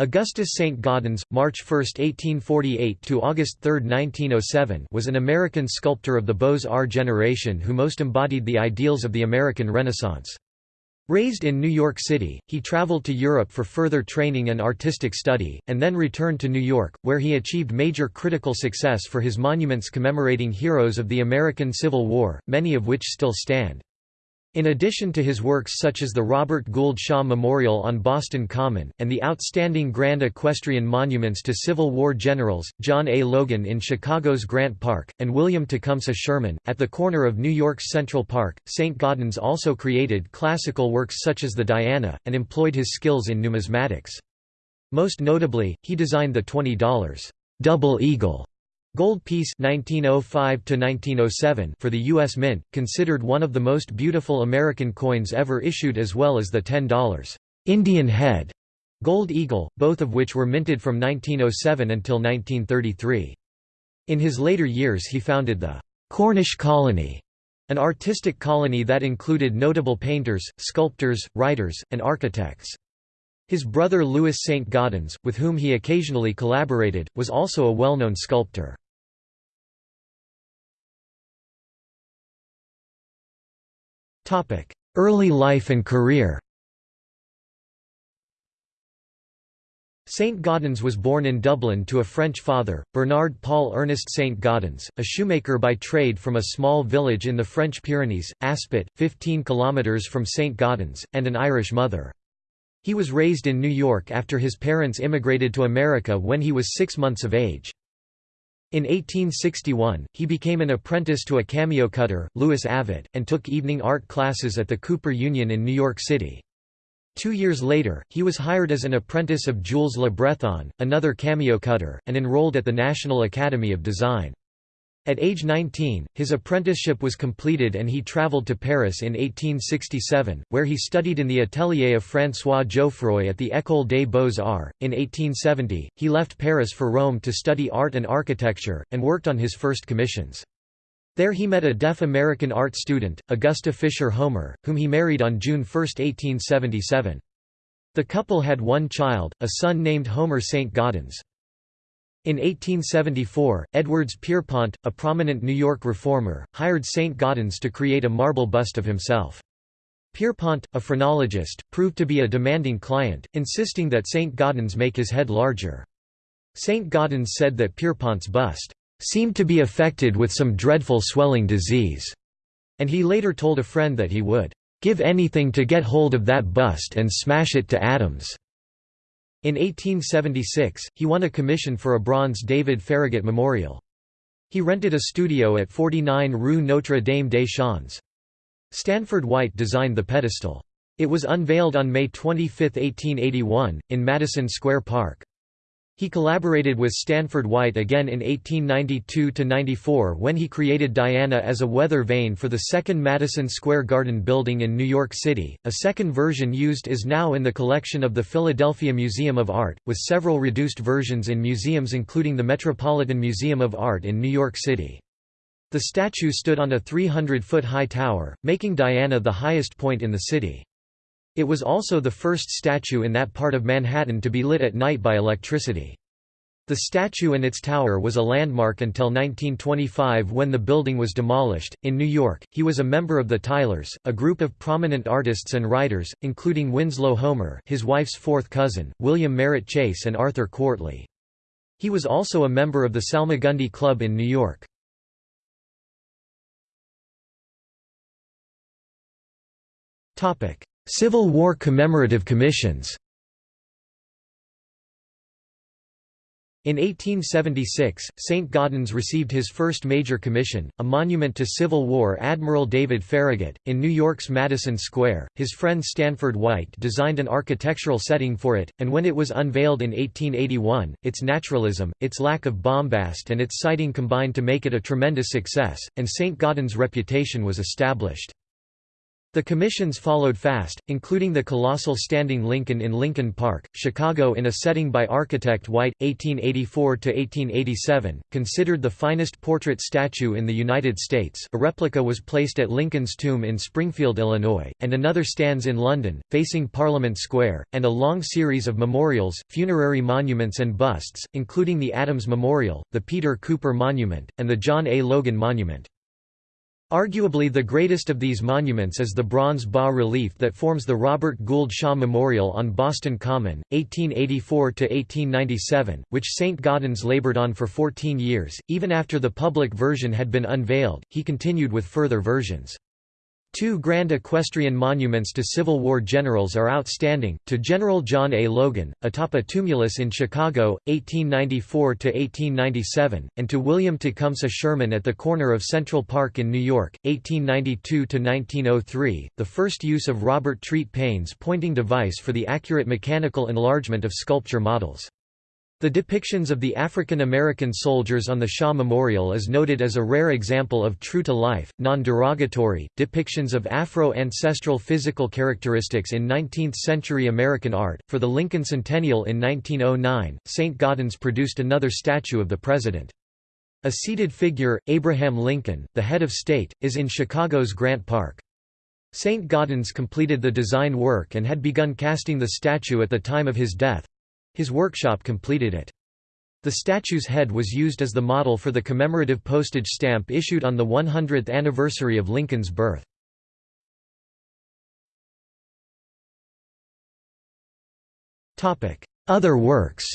Augustus St. Gaudens, March 1, 1848 to August 3, 1907, was an American sculptor of the Beaux-Arts generation who most embodied the ideals of the American Renaissance. Raised in New York City, he traveled to Europe for further training and artistic study, and then returned to New York, where he achieved major critical success for his monuments commemorating heroes of the American Civil War, many of which still stand. In addition to his works such as the Robert Gould Shaw Memorial on Boston Common, and the outstanding grand equestrian monuments to Civil War generals, John A. Logan in Chicago's Grant Park, and William Tecumseh Sherman, at the corner of New York's Central Park, St. Gaudens also created classical works such as the Diana, and employed his skills in numismatics. Most notably, he designed the $20 double eagle Gold piece 1905 for the U.S. Mint, considered one of the most beautiful American coins ever issued as well as the $10 Indian head Gold Eagle, both of which were minted from 1907 until 1933. In his later years he founded the Cornish Colony, an artistic colony that included notable painters, sculptors, writers, and architects. His brother Louis St. Gaudens, with whom he occasionally collaborated, was also a well-known sculptor. Early life and career St. Gaudens was born in Dublin to a French father, Bernard Paul Ernest St. Gaudens, a shoemaker by trade from a small village in the French Pyrenees, Aspet, 15 kilometres from St. Gaudens, and an Irish mother. He was raised in New York after his parents immigrated to America when he was six months of age. In 1861, he became an apprentice to a cameo cutter, Louis Avet, and took evening art classes at the Cooper Union in New York City. Two years later, he was hired as an apprentice of Jules Le Breton, another cameo cutter, and enrolled at the National Academy of Design. At age 19, his apprenticeship was completed and he traveled to Paris in 1867, where he studied in the atelier of François Jouffroy at the École des Beaux-Arts. In 1870, he left Paris for Rome to study art and architecture, and worked on his first commissions. There he met a deaf American art student, Augusta Fisher Homer, whom he married on June 1, 1877. The couple had one child, a son named Homer St. Gaudens. In 1874, Edwards Pierrepont, a prominent New York reformer, hired St. Gaudens to create a marble bust of himself. Pierrepont, a phrenologist, proved to be a demanding client, insisting that St. Gaudens make his head larger. St. Gaudens said that Pierrepont's bust seemed to be affected with some dreadful swelling disease, and he later told a friend that he would give anything to get hold of that bust and smash it to atoms. In 1876, he won a commission for a bronze David Farragut memorial. He rented a studio at 49 Rue Notre Dame des Champs. Stanford White designed the pedestal. It was unveiled on May 25, 1881, in Madison Square Park. He collaborated with Stanford White again in 1892–94 when he created Diana as a weather vane for the second Madison Square Garden building in New York City. A second version used is now in the collection of the Philadelphia Museum of Art, with several reduced versions in museums including the Metropolitan Museum of Art in New York City. The statue stood on a 300-foot high tower, making Diana the highest point in the city. It was also the first statue in that part of Manhattan to be lit at night by electricity. The statue and its tower was a landmark until 1925 when the building was demolished. In New York, he was a member of the Tilers, a group of prominent artists and writers, including Winslow Homer, his wife's fourth cousin, William Merritt Chase, and Arthur Quartley. He was also a member of the Salmagundi Club in New York. Topic: Civil War commemorative commissions In 1876, St. Gaudens received his first major commission, a monument to Civil War Admiral David Farragut, in New York's Madison Square. His friend Stanford White designed an architectural setting for it, and when it was unveiled in 1881, its naturalism, its lack of bombast and its siting combined to make it a tremendous success, and St. Gaudens' reputation was established. The commissions followed fast, including the colossal standing Lincoln in Lincoln Park, Chicago in a setting by architect White, 1884–1887, considered the finest portrait statue in the United States a replica was placed at Lincoln's tomb in Springfield, Illinois, and another stands in London, facing Parliament Square, and a long series of memorials, funerary monuments and busts, including the Adams Memorial, the Peter Cooper Monument, and the John A. Logan Monument. Arguably the greatest of these monuments is the bronze bas-relief that forms the Robert Gould Shaw Memorial on Boston Common, 1884–1897, which St. Gaudens labored on for 14 years. Even after the public version had been unveiled, he continued with further versions. Two grand equestrian monuments to Civil War generals are outstanding, to General John A. Logan, atop a tumulus in Chicago, 1894–1897, and to William Tecumseh Sherman at the corner of Central Park in New York, 1892–1903, the first use of Robert Treat Paine's pointing device for the accurate mechanical enlargement of sculpture models. The depictions of the African American soldiers on the Shaw Memorial is noted as a rare example of true-to-life, non-derogatory, depictions of Afro-ancestral physical characteristics in 19th-century American art. For the Lincoln Centennial in 1909, St. Gaudens produced another statue of the president. A seated figure, Abraham Lincoln, the head of state, is in Chicago's Grant Park. St. Gaudens completed the design work and had begun casting the statue at the time of his death, his workshop completed it. The statue's head was used as the model for the commemorative postage stamp issued on the 100th anniversary of Lincoln's birth. Other works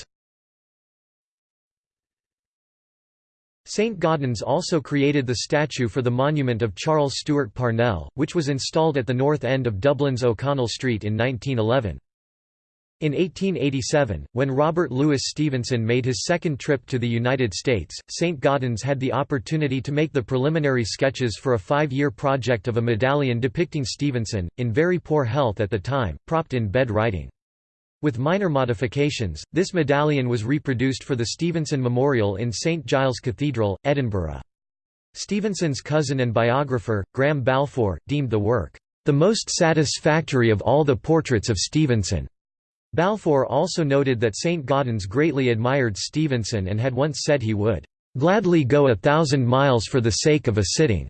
St. Gaudens also created the statue for the monument of Charles Stewart Parnell, which was installed at the north end of Dublin's O'Connell Street in 1911. In 1887, when Robert Louis Stevenson made his second trip to the United States, St. Gaudens had the opportunity to make the preliminary sketches for a five-year project of a medallion depicting Stevenson, in very poor health at the time, propped in bed writing. With minor modifications, this medallion was reproduced for the Stevenson Memorial in St. Giles Cathedral, Edinburgh. Stevenson's cousin and biographer, Graham Balfour, deemed the work, "...the most satisfactory of all the portraits of Stevenson." Balfour also noted that St. Gaudens greatly admired Stevenson and had once said he would "...gladly go a thousand miles for the sake of a sitting."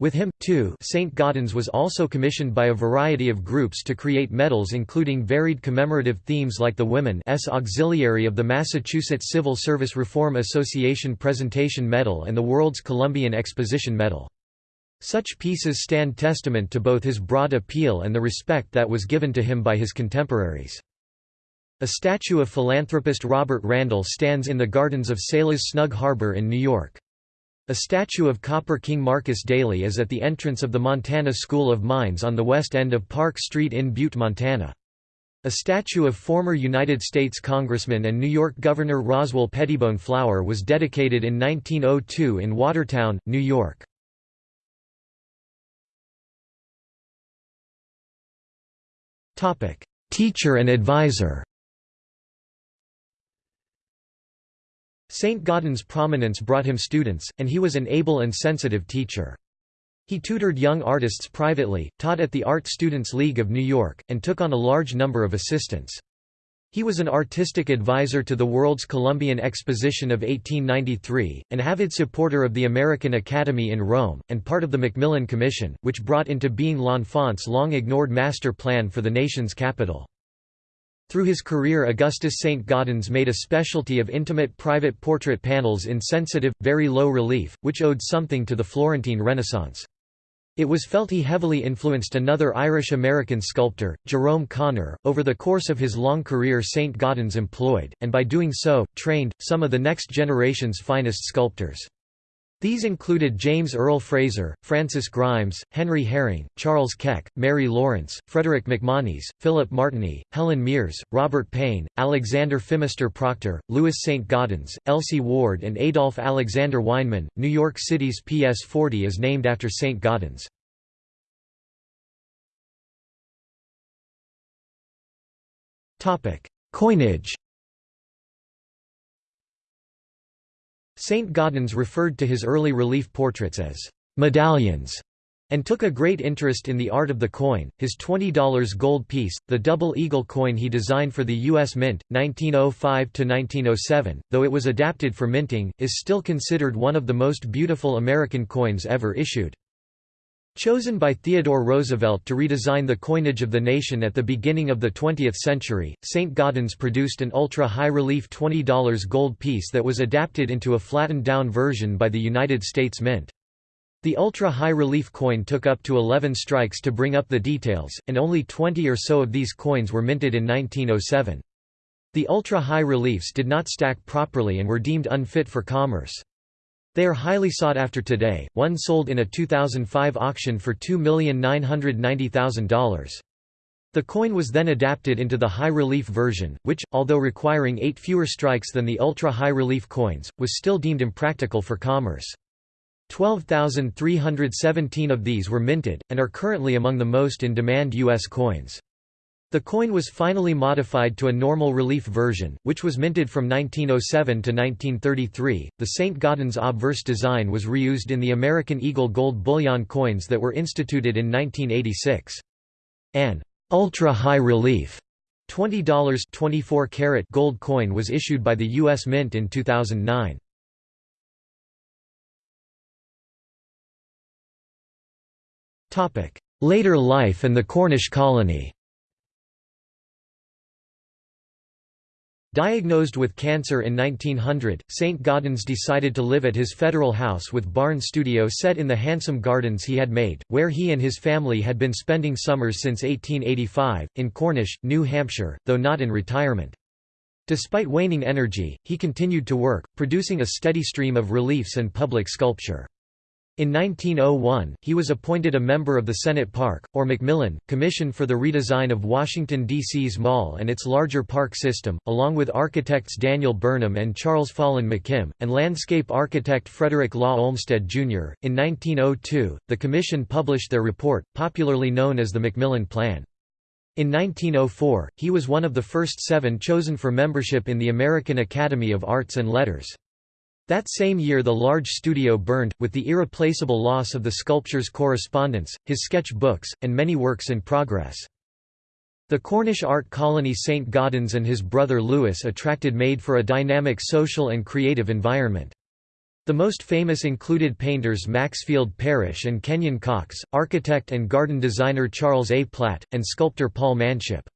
With him, too St. Gaudens was also commissioned by a variety of groups to create medals including varied commemorative themes like the Women's Auxiliary of the Massachusetts Civil Service Reform Association Presentation Medal and the World's Columbian Exposition Medal. Such pieces stand testament to both his broad appeal and the respect that was given to him by his contemporaries. A statue of philanthropist Robert Randall stands in the gardens of Sailor's Snug Harbor in New York. A statue of Copper King Marcus Daly is at the entrance of the Montana School of Mines on the west end of Park Street in Butte, Montana. A statue of former United States Congressman and New York Governor Roswell Pettibone Flower was dedicated in 1902 in Watertown, New York. Teacher and advisor St. Gaudens' prominence brought him students, and he was an able and sensitive teacher. He tutored young artists privately, taught at the Art Students League of New York, and took on a large number of assistants. He was an artistic advisor to the World's Columbian Exposition of 1893, an avid supporter of the American Academy in Rome, and part of the McMillan Commission, which brought into being L'Enfant's long-ignored master plan for the nation's capital. Through his career Augustus St. Gaudens made a specialty of intimate private portrait panels in sensitive, very low relief, which owed something to the Florentine Renaissance. It was felt he heavily influenced another Irish-American sculptor, Jerome Connor. Over the course of his long career St. Gaudens employed, and by doing so, trained, some of the next generation's finest sculptors. These included James Earle Fraser, Frances Grimes, Henry Hering, Charles Keck, Mary Lawrence, Frederick MacMonnies, Philip Martiny, Helen Mears, Robert Paine, Alexander Phimister Proctor, Louis St. Gaudens, Elsie Ward and Adolph Alexander Weinman. New York City's PS 40 is named after St. Gaudens. Coinage Saint Gaudens referred to his early relief portraits as medallions, and took a great interest in the art of the coin. His $20 gold piece, the double eagle coin he designed for the U.S. Mint, 1905 to 1907, though it was adapted for minting, is still considered one of the most beautiful American coins ever issued. Chosen by Theodore Roosevelt to redesign the coinage of the nation at the beginning of the 20th century, St. Gaudens produced an ultra-high-relief $20 gold piece that was adapted into a flattened-down version by the United States Mint. The ultra-high-relief coin took up to 11 strikes to bring up the details, and only 20 or so of these coins were minted in 1907. The ultra-high reliefs did not stack properly and were deemed unfit for commerce. They are highly sought after today, one sold in a 2005 auction for $2,990,000. The coin was then adapted into the high-relief version, which, although requiring eight fewer strikes than the ultra-high-relief coins, was still deemed impractical for commerce. 12,317 of these were minted, and are currently among the most in-demand U.S. coins. The coin was finally modified to a normal relief version, which was minted from 1907 to 1933. The St. Gaudens obverse design was reused in the American Eagle gold bullion coins that were instituted in 1986. An ultra-high relief $20 24 karat gold coin was issued by the U.S. Mint in 2009. Later life and the Cornish colony Diagnosed with cancer in 1900, St. Gaudens decided to live at his federal house with barn studio set in the handsome gardens he had made, where he and his family had been spending summers since 1885, in Cornish, New Hampshire, though not in retirement. Despite waning energy, he continued to work, producing a steady stream of reliefs and public sculpture. In 1901, he was appointed a member of the Senate Park, or McMillan, Commission for the redesign of Washington, D.C.'s mall and its larger park system, along with architects Daniel Burnham and Charles Follen McKim, and landscape architect Frederick Law Olmsted, Jr. In 1902, the Commission published their report, popularly known as the McMillan Plan. In 1904, he was one of the first seven chosen for membership in the American Academy of Arts and Letters. That same year the large studio burned, with the irreplaceable loss of the sculpture's correspondence, his sketch books, and many works in progress. The Cornish art colony St. Gaudens and his brother Louis attracted made for a dynamic social and creative environment. The most famous included painters Maxfield Parrish and Kenyon Cox, architect and garden designer Charles A. Platt, and sculptor Paul Manship.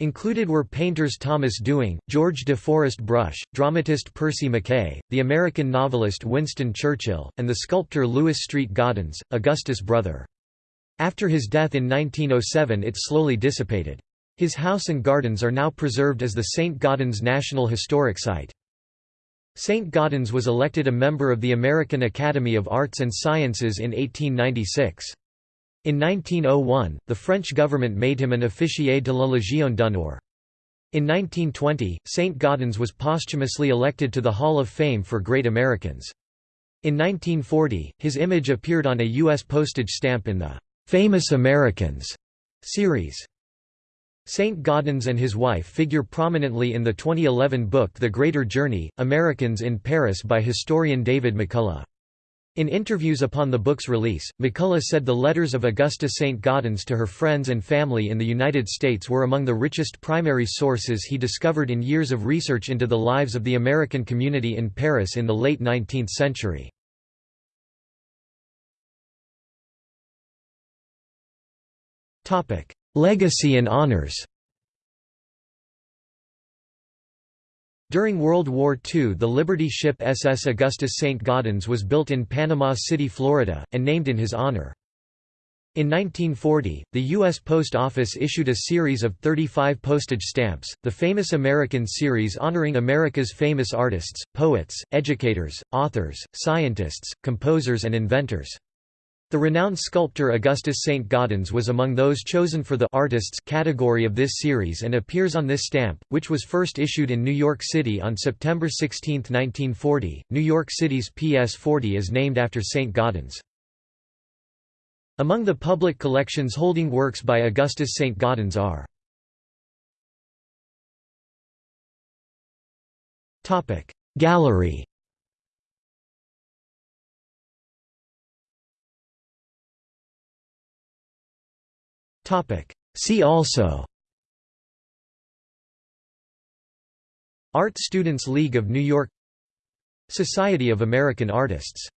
Included were painters Thomas Dewing, George de Forest Brush, dramatist Percy Mackaye, the American novelist Winston Churchill, and the sculptor Louis Street Gaudens, Augustus' brother. After his death in 1907 it slowly dissipated. His house and gardens are now preserved as the St. Gaudens National Historic Site. St. Gaudens was elected a member of the American Academy of Arts and Sciences in 1896. In 1901, the French government made him an officier de la Légion d'honneur. In 1920, St. Gaudens was posthumously elected to the Hall of Fame for Great Americans. In 1940, his image appeared on a U.S. postage stamp in the "'Famous Americans' series. St. Gaudens and his wife figure prominently in the 2011 book The Greater Journey, Americans in Paris by historian David McCullough. In interviews upon the book's release, McCullough said the letters of Augusta St. Gaudens to her friends and family in the United States were among the richest primary sources he discovered in years of research into the lives of the American community in Paris in the late 19th century. Legacy and honors During World War II the Liberty ship SS Augustus St. Gaudens was built in Panama City, Florida, and named in his honor. In 1940, the U.S. Post Office issued a series of 35 postage stamps, the Famous American series honoring America's famous artists, poets, educators, authors, scientists, composers and inventors. The renowned sculptor Augustus St. Gaudens was among those chosen for the artists category of this series and appears on this stamp, which was first issued in New York City on September 16, 1940. New York City's PS 40 is named after St. Gaudens. Among the public collections holding works by Augustus St. Gaudens are Gallery See also. Art Students League of New York. Society of American Artists